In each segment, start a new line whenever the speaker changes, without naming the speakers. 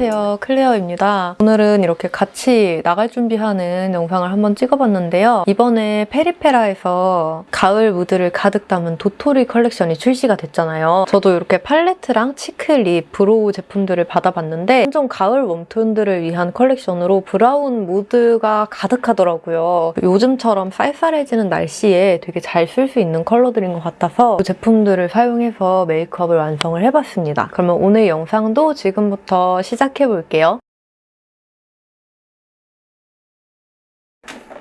안녕하세요. 클레어입니다. 오늘은 이렇게 같이 나갈 준비하는 영상을 한번 찍어봤는데요. 이번에 페리페라에서 가을 무드를 가득 담은 도토리 컬렉션이 출시가 됐잖아요. 저도 이렇게 팔레트랑 cheek lip, brow 제품들을 받아봤는데 완전 가을 warm tone들을 위한 컬렉션으로 브라운 무드가 가득하더라고요. 요즘처럼 쌀쌀해지는 날씨에 되게 잘 쓸 수 있는 컬러들인 것 같아서 이 제품들을 사용해서 메이크업을 완성을 해봤습니다. 그러면 오늘 영상도 지금부터 시작 해 볼게요.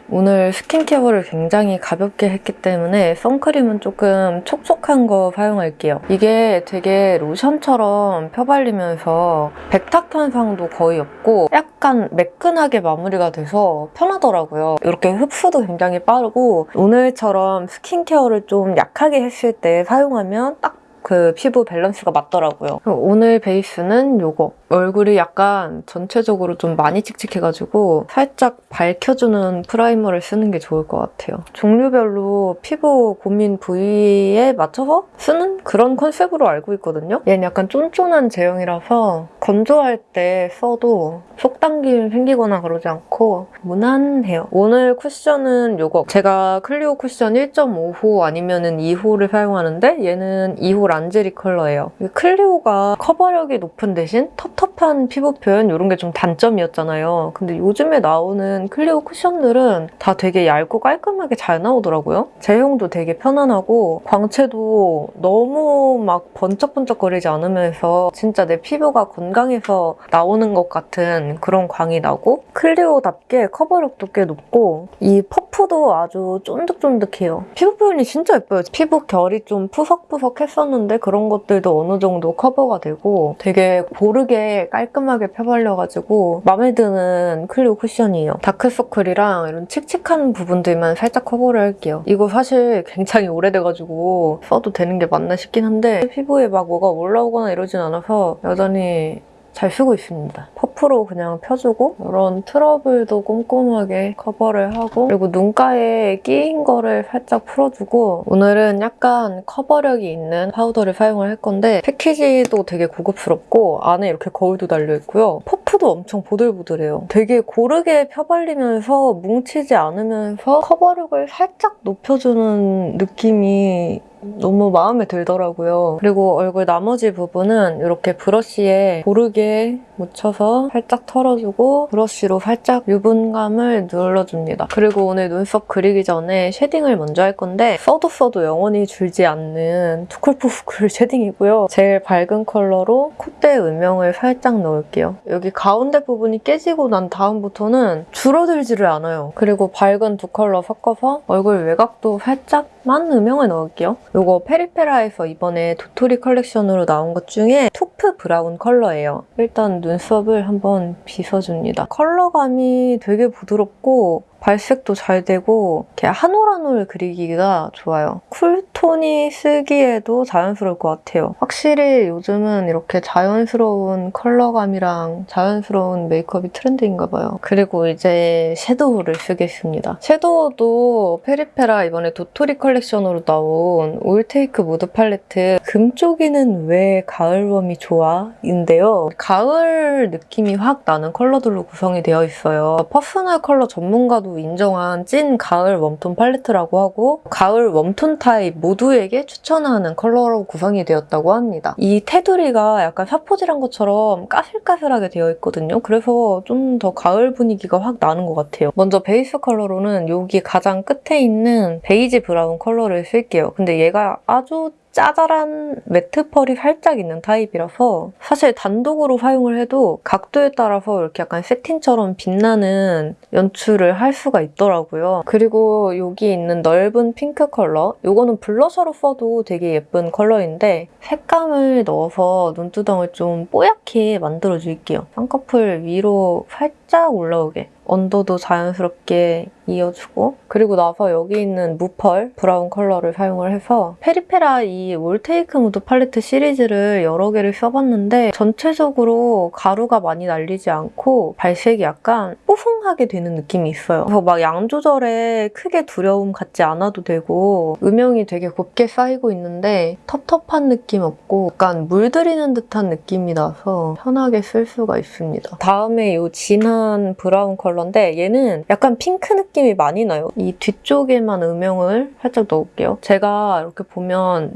오늘 skincare를 굉장히 가볍게 했기 때문에 선크림은 조금 촉촉한 거 사용할게요. 이게 되게 로션처럼 펴발리면서 백탁 현상도 거의 없고 약간 매끈하게 마무리가 돼서 편하더라고요. 이렇게 흡수도 굉장히 빠르고 오늘처럼 skincare를 좀 약하게 했을 때 사용하면 딱 그 피부 밸런스가 맞더라고요. 오늘 베이스는 이거. 얼굴이 약간 전체적으로 좀 많이 칙칙해가지고 살짝 밝혀주는 primer를 쓰는 게 좋을 것 같아요. 종류별로 피부 고민 부위에 맞춰서 쓰는 그런 컨셉으로 알고 있거든요. 얘는 약간 쫀쫀한 제형이라서 건조할 때 써도 속당김 생기거나 그러지 않고 무난해요. 오늘 쿠션은 이거. 제가 클리오 쿠션 1.5호 아니면 은 2호를 사용하는데 얘는 2호 란제리 컬러예요. 클리오가 커버력이 높은 대신 텁텁한 피부 표현 이런 게 좀 단점이었잖아요. 근데 요즘에 나오는 클리오 쿠션들은 다 되게 얇고 깔끔하게 잘 나오더라고요. 제형도 되게 편안하고 광채도 너무 막 번쩍번쩍거리지 않으면서 진짜 내 피부가 건강해서 나오는 것 같은 그런 광이 나고 클리오답게 커버력도 꽤 높고 이 퍼프도 아주 쫀득쫀득해요. 피부 표현이 진짜 예뻐요. 피부 결이 좀 푸석푸석 했었는데 그런 것들도 어느 정도 커버가 되고 되게 고르게 깔끔하게 펴발려가지고 마음에 드는 클리오 쿠션이에요. 다크서클이랑 이런 칙칙한 부분들만 살짝 커버를 할게요. 이거 사실 굉장히 오래돼가지고 써도 되는 게 맞나 싶긴 한데 피부에 막 뭐가 올라오거나 이러진 않아서 여전히 잘 쓰고 있습니다. 퍼프로 그냥 펴주고 이런 트러블도 꼼꼼하게 커버를 하고 그리고 눈가에 끼인 거를 살짝 풀어주고 오늘은 약간 커버력이 있는 파우더를 사용을 할 건데 패키지도 되게 고급스럽고 안에 이렇게 거울도 달려있고요. 퍼프도 엄청 보들보들해요. 되게 고르게 펴발리면서 뭉치지 않으면서 커버력을 살짝 높여주는 느낌이 너무 마음에 들더라고요. 그리고 얼굴 나머지 부분은 이렇게 브러쉬에 고르게 묻혀서 살짝 털어주고 브러쉬로 살짝 유분감을 눌러줍니다. 그리고 오늘 눈썹 그리기 전에 쉐딩을 먼저 할 건데 써도 써도 영원히 줄지 않는 투쿨포스쿨 쉐딩이고요. 제일 밝은 컬러로 콧대 음영을 살짝 넣을게요. 여기 가운데 부분이 깨지고 난 다음부터는 줄어들지를 않아요. 그리고 밝은 두 컬러 섞어서 얼굴 외곽도 살짝만 음영을 넣을게요. 이거 페리페라에서 이번에 도토리 컬렉션으로 나온 것 중에 토프 브라운 컬러예요. 일단 눈썹을 한번 빗어줍니다. 컬러감이 되게 부드럽고 발색도 잘 되고 이렇게 한올 한올 그리기가 좋아요. 쿨톤 이 쓰기에도 자연스러울 것 같아요. 확실히 요즘은 이렇게 자연스러운 컬러감이랑 자연스러운 메이크업이 트렌드인가 봐요. 그리고 이제 섀도우를 쓰겠습니다. 섀도우도 페리페라 이번에 도토리 컬렉션으로 나온 올테이크 무드 팔레트 금쪽이는 왜 가을웜이 좋아? 인데요. 가을 느낌이 확 나는 컬러들로 구성이 되어 있어요. 퍼스널 컬러 전문가도 인정한 찐 가을 웜톤 팔레트라고 하고 가을 웜톤 타입 모두에게 추천하는 컬러로 구성이 되었다고 합니다. 이 테두리가 약간 사포질한 것처럼 까슬까슬하게 되어 있거든요. 그래서 좀 더 가을 분위기가 확 나는 것 같아요. 먼저 베이스 컬러로는 여기 가장 끝에 있는 베이지 브라운 컬러를 쓸게요. 근데 얘가 아주 짜잘한 매트 펄이 살짝 있는 타입이라서 사실 단독으로 사용을 해도 각도에 따라서 이렇게 약간 새틴처럼 빛나는 연출을 할 수가 있더라고요. 그리고 여기 있는 넓은 핑크 컬러 이거는 블러셔로 써도 되게 예쁜 컬러인데 색감을 넣어서 눈두덩을 좀 뽀얗게 만들어줄게요. 쌍꺼풀 위로 살짝 살짝 올라오게 언더도 자연스럽게 이어주고 그리고 나서 여기 있는 무펄 브라운 컬러를 사용을 해서 페리페라 이 올테이크 무드 팔레트 시리즈를 여러 개를 써봤는데 전체적으로 가루가 많이 날리지 않고 발색이 약간 뽀송하게 되는 느낌이 있어요. 그래서 막 양 조절에 크게 두려움 갖지 않아도 되고 음영이 되게 곱게 쌓이고 있는데 텁텁한 느낌 없고 약간 물들이는 듯한 느낌이 나서 편하게 쓸 수가 있습니다. 다음에 이 진한 브라운 컬러인데 얘는 약간 핑크 느낌이 많이 나요. 이 뒤쪽에만 음영을 살짝 넣을게요. 제가 이렇게 보면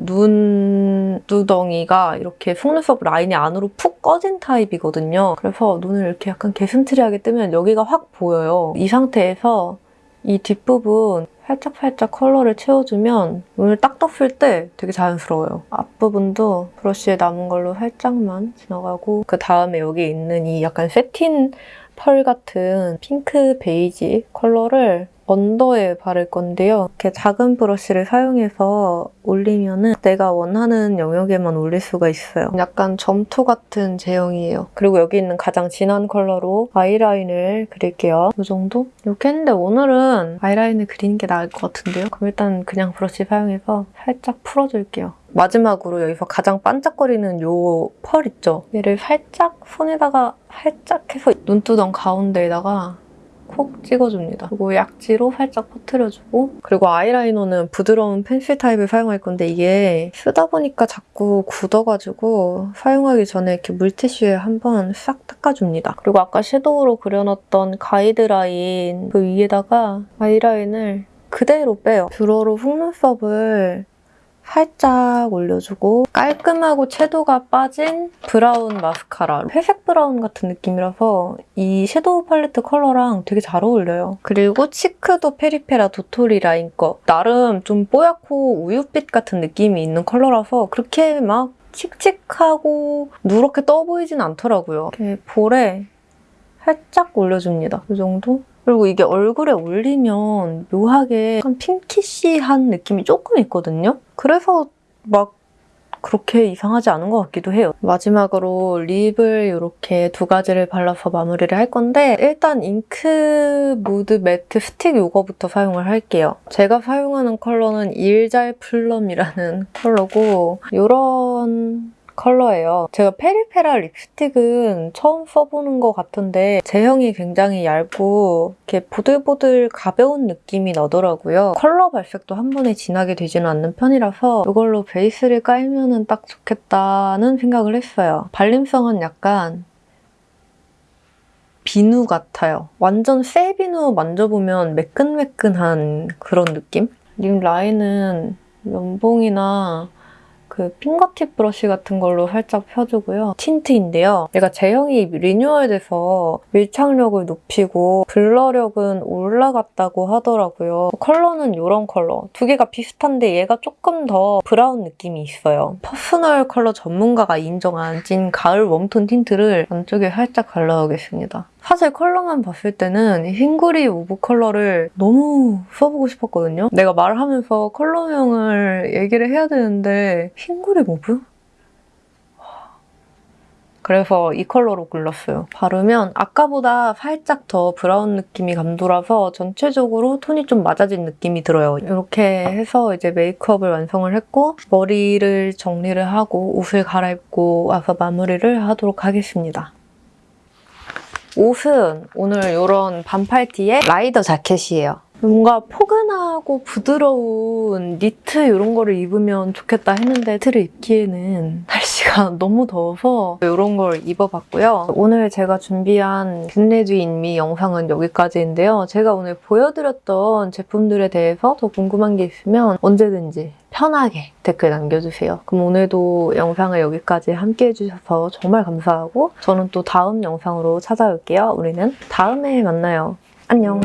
눈두덩이가 이렇게 속눈썹 라인이 안으로 푹 꺼진 타입이거든요. 그래서 눈을 이렇게 약간 개슴츠레하게 뜨면 여기가 확 보여요. 이 상태에서 이 뒷부분 살짝 살짝 컬러를 채워주면 눈을 딱 떴을 때 되게 자연스러워요. 앞부분도 브러쉬에 남은 걸로 살짝만 지나가고 그 다음에 여기 있는 이 약간 새틴 펄 같은 핑크 베이지 컬러를 언더에 바를 건데요. 이렇게 작은 브러쉬를 사용해서 올리면은 내가 원하는 영역에만 올릴 수가 있어요. 약간 점토 같은 제형이에요. 그리고 여기 있는 가장 진한 컬러로 아이라인을 그릴게요. 이 정도? 이렇게 했는데 오늘은 아이라인을 그리는 게 나을 것 같은데요. 그럼 일단 그냥 브러쉬 사용해서 살짝 풀어줄게요. 마지막으로 여기서 가장 반짝거리는 요 펄 있죠? 얘를 살짝 손에다가 살짝 해서 눈두덩 가운데에다가 콕 찍어줍니다. 그리고 약지로 살짝 퍼트려주고 그리고 아이라이너는 부드러운 펜슬 타입을 사용할 건데 이게 쓰다 보니까 자꾸 굳어가지고 사용하기 전에 이렇게 물티슈에 한번 싹 닦아줍니다. 그리고 아까 섀도우로 그려놨던 가이드라인 그 위에다가 아이라인을 그대로 빼요. 뷰러로 속눈썹을 살짝 올려주고 깔끔하고 채도가 빠진 브라운 마스카라 회색 브라운 같은 느낌이라서 이 섀도우 팔레트 컬러랑 되게 잘 어울려요. 그리고 치크도 페리페라 도토리 라인 거 나름 좀 뽀얗고 우윳빛 같은 느낌이 있는 컬러라서 그렇게 막 칙칙하고 누렇게 떠 보이진 않더라고요. 이렇게 볼에 살짝 올려줍니다. 이 정도? 그리고 이게 얼굴에 올리면 묘하게 약간 pinkish한 느낌이 조금 있거든요? 그래서 막 그렇게 이상하지 않은 것 같기도 해요. 마지막으로 립을 이렇게 두 가지를 발라서 마무리를 할 건데 일단 잉크 무드 매트 스틱 이거부터 사용을 할게요. 제가 사용하는 컬러는 일잘 플럼이라는 컬러고 이런 컬러예요. 제가 페리페라 립스틱은 처음 써보는 것 같은데 제형이 굉장히 얇고 이렇게 보들보들 가벼운 느낌이 나더라고요. 컬러 발색도 한 번에 진하게 되지는 않는 편이라서 이걸로 베이스를 깔면 딱 좋겠다는 생각을 했어요. 발림성은 약간 비누 같아요. 완전 새 비누 만져보면 매끈매끈한 그런 느낌? 립 라인은 면봉이나 그 핑거팁 브러쉬 같은 걸로 살짝 펴주고요. 틴트인데요. 얘가 제형이 리뉴얼돼서 밀착력을 높이고 블러력은 올라갔다고 하더라고요. 컬러는 이런 컬러. 두 개가 비슷한데 얘가 조금 더 브라운 느낌이 있어요. 퍼스널 컬러 전문가가 인정한 찐 가을 웜톤 틴트를 안쪽에 살짝 발라오겠습니다. 사실 컬러만 봤을 때는 흰구리 모브 컬러를 너무 써보고 싶었거든요. 내가 말하면서 컬러명을 얘기를 해야 되는데 흰구리 모브? 그래서 이 컬러로 골랐어요. 바르면 아까보다 살짝 더 브라운 느낌이 감돌아서 전체적으로 톤이 좀 맞아진 느낌이 들어요. 이렇게 해서 이제 메이크업을 완성을 했고 머리를 정리를 하고 옷을 갈아입고 와서 마무리를 하도록 하겠습니다. 옷은 오늘 이런 반팔 티에 라이더 자켓이에요. 뭔가 포근하고 부드러운 니트 이런 거를 입으면 좋겠다 했는데 니트를 입기에는 날씨가 너무 더워서 이런 걸 입어봤고요. 오늘 제가 준비한 Get Ready With Me 영상은 여기까지인데요. 제가 오늘 보여드렸던 제품들에 대해서 더 궁금한 게 있으면 언제든지 편하게 댓글 남겨주세요. 그럼 오늘도 영상을 여기까지 함께 해주셔서 정말 감사하고 저는 또 다음 영상으로 찾아올게요. 우리는 다음에 만나요. 안녕.